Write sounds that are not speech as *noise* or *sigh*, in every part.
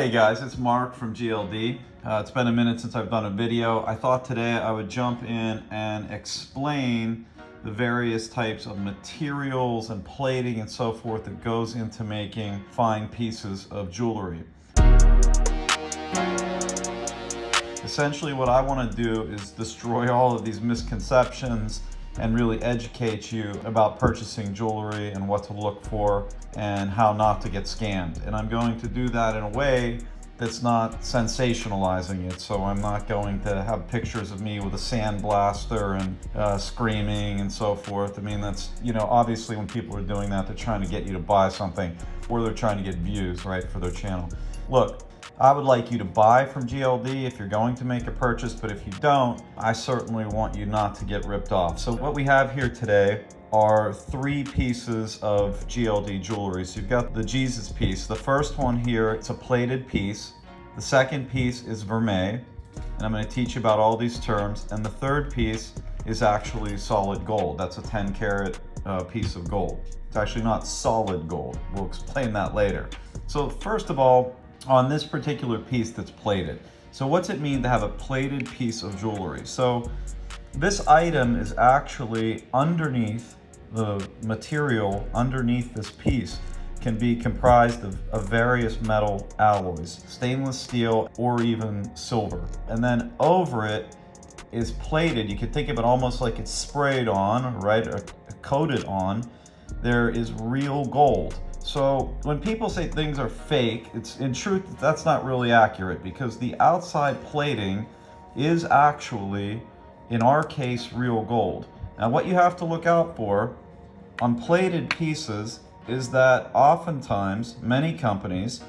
Hey guys, it's Mark from GLD. Uh, it's been a minute since I've done a video. I thought today I would jump in and explain the various types of materials and plating and so forth that goes into making fine pieces of jewelry. Essentially what I want to do is destroy all of these misconceptions and really educate you about purchasing jewelry and what to look for and how not to get scammed. And I'm going to do that in a way that's not sensationalizing it. So I'm not going to have pictures of me with a sandblaster and uh, screaming and so forth. I mean, that's, you know, obviously when people are doing that, they're trying to get you to buy something or they're trying to get views, right, for their channel. Look, I would like you to buy from GLD if you're going to make a purchase, but if you don't, I certainly want you not to get ripped off. So what we have here today are three pieces of GLD jewelry. So you've got the Jesus piece. The first one here, it's a plated piece. The second piece is vermeil, and I'm gonna teach you about all these terms. And the third piece is actually solid gold. That's a 10 karat uh, piece of gold. It's actually not solid gold. We'll explain that later. So first of all, on this particular piece that's plated. So what's it mean to have a plated piece of jewelry? So this item is actually underneath the material underneath this piece can be comprised of, of, various metal alloys, stainless steel or even silver. And then over it is plated. You could think of it almost like it's sprayed on, right, or coated on. There is real gold. So when people say things are fake, it's in truth, that's not really accurate because the outside plating is actually, in our case, real gold. Now what you have to look out for on plated pieces is that oftentimes many companies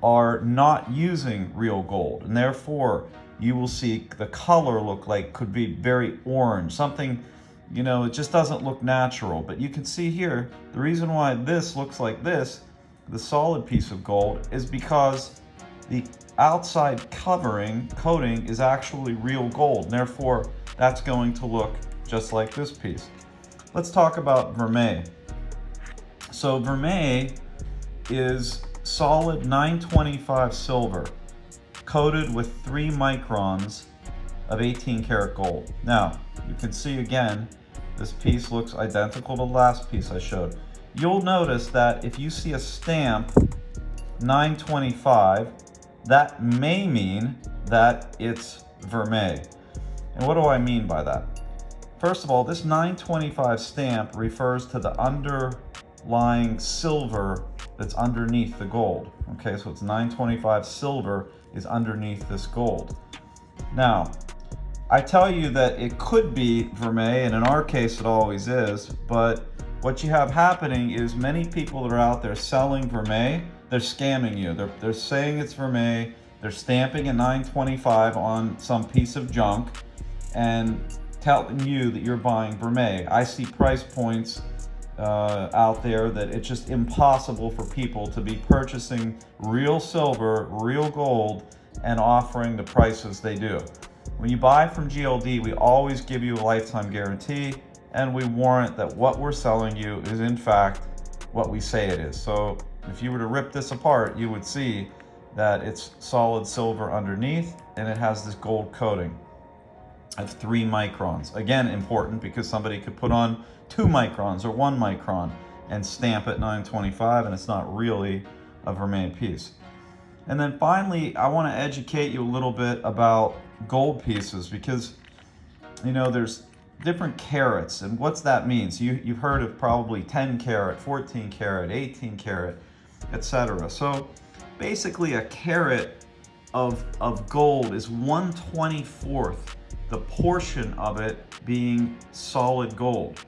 are not using real gold and therefore you will see the color look like could be very orange, something you know, it just doesn't look natural. But you can see here, the reason why this looks like this, the solid piece of gold, is because the outside covering, coating, is actually real gold. And therefore, that's going to look just like this piece. Let's talk about vermeil. So vermeil is solid 925 silver coated with three microns of 18 karat gold. Now, you can see again, this piece looks identical to the last piece I showed. You'll notice that if you see a stamp 925, that may mean that it's vermeil. And what do I mean by that? First of all, this 925 stamp refers to the underlying silver that's underneath the gold. Okay, so it's 925 silver is underneath this gold. Now, I tell you that it could be vermeil, and in our case it always is, but what you have happening is many people that are out there selling vermeil, they're scamming you. They're, they're saying it's vermeil, they're stamping a 925 on some piece of junk, and telling you that you're buying vermeil. I see price points uh, out there that it's just impossible for people to be purchasing real silver, real gold, and offering the prices they do. When you buy from GLD, we always give you a lifetime guarantee and we warrant that what we're selling you is in fact what we say it is. So if you were to rip this apart, you would see that it's solid silver underneath and it has this gold coating of three microns. Again, important because somebody could put on two microns or one micron and stamp at 925 and it's not really a vermeil piece. And then finally, I want to educate you a little bit about gold pieces because, you know, there's different carats and what's that mean? So you, you've heard of probably 10 carat, 14 carat, 18 carat, etc. So basically a carat of, of gold is 124th the portion of it being solid gold.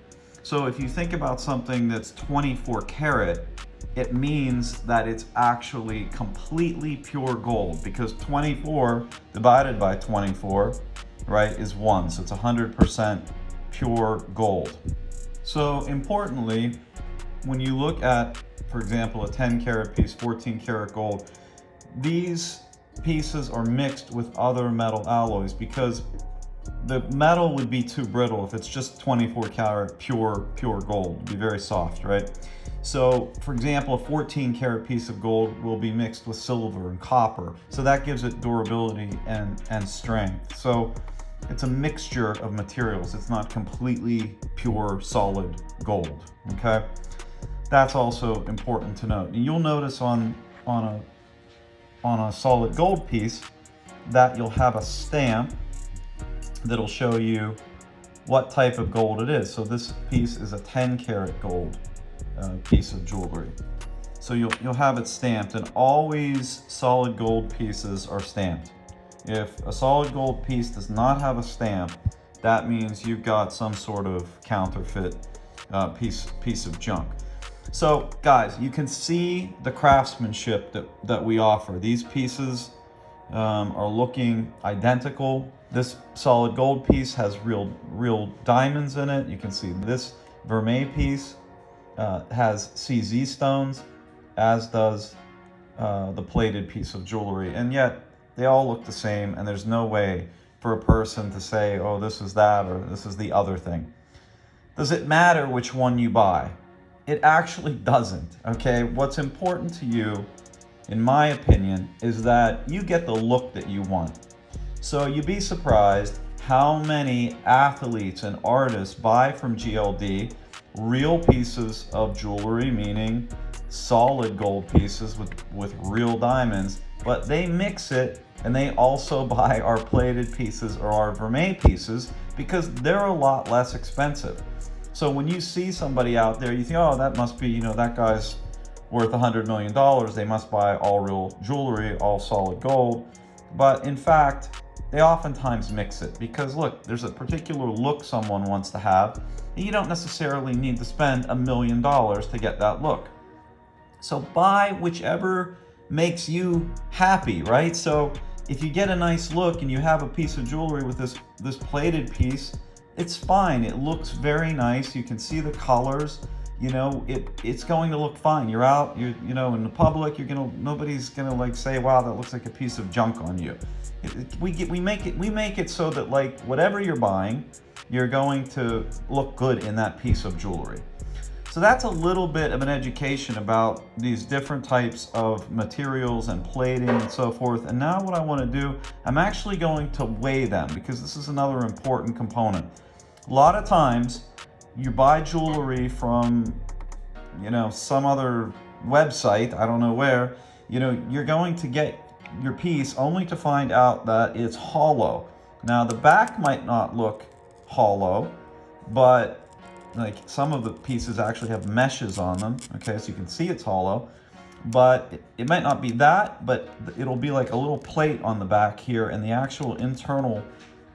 So if you think about something that's 24 karat, it means that it's actually completely pure gold because 24 divided by 24, right, is one. So it's 100% pure gold. So importantly, when you look at, for example, a 10 karat piece, 14 karat gold, these pieces are mixed with other metal alloys because the metal would be too brittle if it's just 24 karat pure, pure gold. It'd be very soft, right? So for example, a 14 karat piece of gold will be mixed with silver and copper. So that gives it durability and, and strength. So it's a mixture of materials. It's not completely pure solid gold, okay? That's also important to note. You'll notice on, on, a, on a solid gold piece that you'll have a stamp that'll show you what type of gold it is. So this piece is a 10 karat gold piece of jewelry. So you'll, you'll have it stamped and always solid gold pieces are stamped. If a solid gold piece does not have a stamp, that means you've got some sort of counterfeit uh, piece, piece of junk. So guys, you can see the craftsmanship that, that we offer. These pieces um, are looking identical. This solid gold piece has real, real diamonds in it. You can see this vermeil piece uh, has CZ stones, as does uh, the plated piece of jewelry. And yet they all look the same and there's no way for a person to say, oh, this is that or this is the other thing. Does it matter which one you buy? It actually doesn't, okay? What's important to you, in my opinion, is that you get the look that you want. So you'd be surprised how many athletes and artists buy from GLD real pieces of jewelry, meaning solid gold pieces with, with real diamonds, but they mix it and they also *laughs* buy our plated pieces or our vermeil pieces because they're a lot less expensive. So when you see somebody out there, you think, oh, that must be, you know, that guy's worth a $100 million. They must buy all real jewelry, all solid gold. But in fact, they oftentimes mix it because look, there's a particular look someone wants to have. And you don't necessarily need to spend a million dollars to get that look. So buy whichever makes you happy, right? So if you get a nice look and you have a piece of jewelry with this, this plated piece, it's fine. It looks very nice. You can see the colors. You know, it it's going to look fine. You're out, You're you know, in the public, you're gonna nobody's gonna like say, wow, that looks like a piece of junk on you. We get we make it we make it so that like whatever you're buying, you're going to look good in that piece of jewelry. So that's a little bit of an education about these different types of materials and plating and so forth. And now what I want to do, I'm actually going to weigh them because this is another important component. A lot of times you buy jewelry from, you know, some other website, I don't know where, you know, you're going to get your piece only to find out that it's hollow. Now the back might not look hollow, but like some of the pieces actually have meshes on them okay so you can see it's hollow. But it, it might not be that but it'll be like a little plate on the back here and the actual internal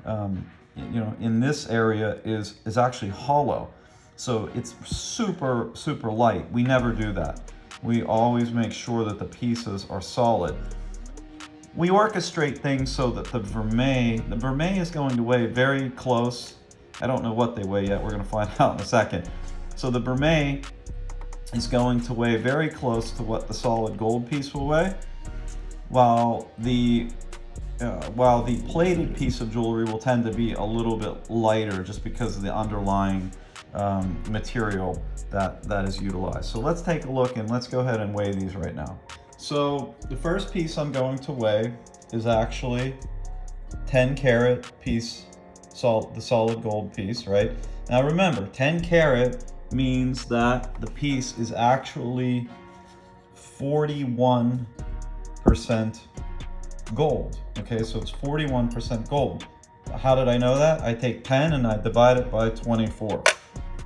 um, you know in this area is is actually hollow. So it's super super light. We never do that. We always make sure that the pieces are solid we orchestrate things so that the vermeil the vermeil is going to weigh very close I don't know what they weigh yet. We're going to find *laughs* out in a second. So the vermeil is going to weigh very close to what the solid gold piece will weigh, while the uh, while the plated piece of jewelry will tend to be a little bit lighter just because of the underlying um, material that, that is utilized. So let's take a look and let's go ahead and weigh these right now. So the first piece I'm going to weigh is actually 10 carat piece salt, the solid gold piece, right? Now remember, 10 carat means that the piece is actually 41% gold. Okay, so it's 41% gold. How did I know that? I take 10 and I divide it by 24.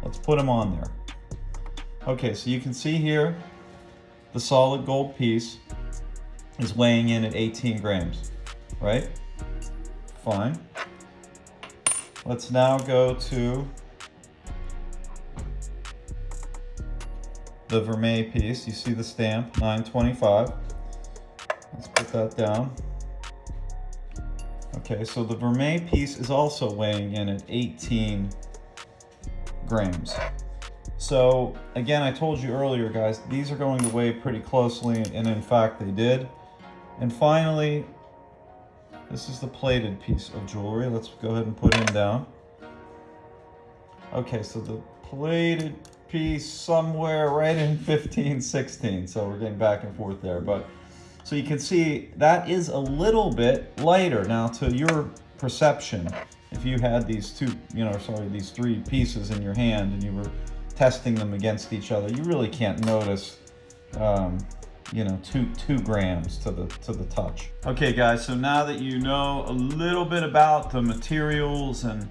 Let's put them on there. Okay, so you can see here, the solid gold piece is weighing in at 18 grams, right? Fine. Let's now go to the vermeil piece. You see the stamp, 925. Let's put that down. Okay, so the vermeil piece is also weighing in at 18 grams. So again, I told you earlier, guys, these are going to weigh pretty closely, and in fact they did. And finally, this is the plated piece of jewelry. Let's go ahead and put him down. Okay, so the plated piece somewhere right in 15, 16. So we're getting back and forth there. But so you can see that is a little bit lighter. Now to your perception, if you had these two, you know, sorry, these three pieces in your hand and you were testing them against each other, you really can't notice, um, you know, two two grams to the to the touch. Okay, guys. So now that you know a little bit about the materials and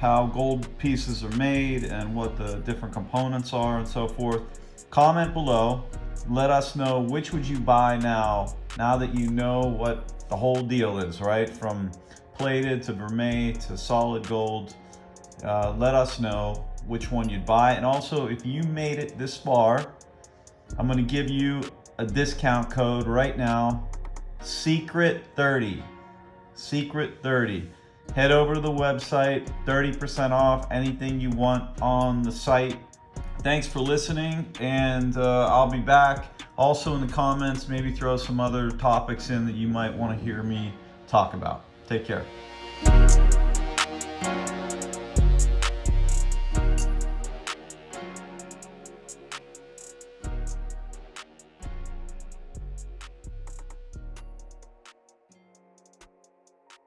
how gold pieces are made and what the different components are and so forth, comment below. Let us know which would you buy now, now that you know what the whole deal is, right? From plated to vermeil to solid gold. Uh, let us know which one you'd buy. And also, if you made it this far, I'm gonna give you a discount code right now, SECRET30, SECRET30. Head over to the website, 30% off anything you want on the site. Thanks for listening, and uh, I'll be back. Also in the comments, maybe throw some other topics in that you might want to hear me talk about. Take care.